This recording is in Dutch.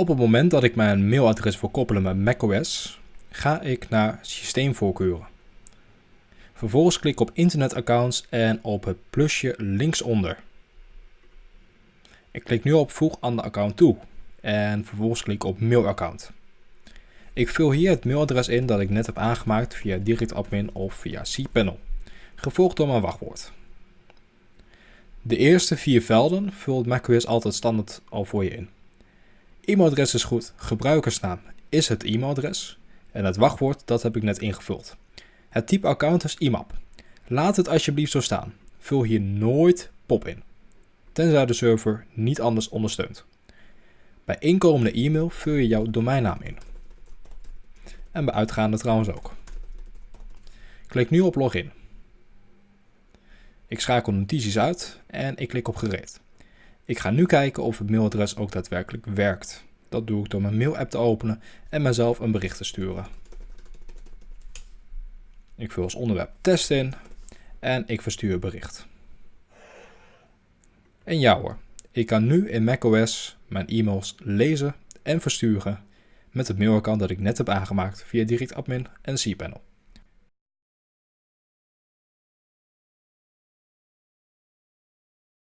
Op het moment dat ik mijn mailadres wil koppelen met macOS, ga ik naar systeemvoorkeuren. Vervolgens klik ik op internetaccounts en op het plusje linksonder. Ik klik nu op voeg aan de account toe en vervolgens klik ik op mailaccount. Ik vul hier het mailadres in dat ik net heb aangemaakt via DirectAdmin of via cPanel, gevolgd door mijn wachtwoord. De eerste vier velden vult macOS altijd standaard al voor je in. E-mailadres is goed, gebruikersnaam is het e-mailadres en het wachtwoord dat heb ik net ingevuld. Het type account is IMAP. Laat het alsjeblieft zo staan. Vul hier nooit POP in, tenzij de server niet anders ondersteunt. Bij inkomende e-mail vul je jouw domeinnaam in. En bij uitgaande trouwens ook. Klik nu op login. Ik schakel notities uit en ik klik op gereed. Ik ga nu kijken of het mailadres ook daadwerkelijk werkt. Dat doe ik door mijn mail-app te openen en mezelf een bericht te sturen. Ik vul als onderwerp test in en ik verstuur bericht. En ja hoor, ik kan nu in macOS mijn e-mails lezen en versturen met het mailaccount dat ik net heb aangemaakt via DirectAdmin en cPanel.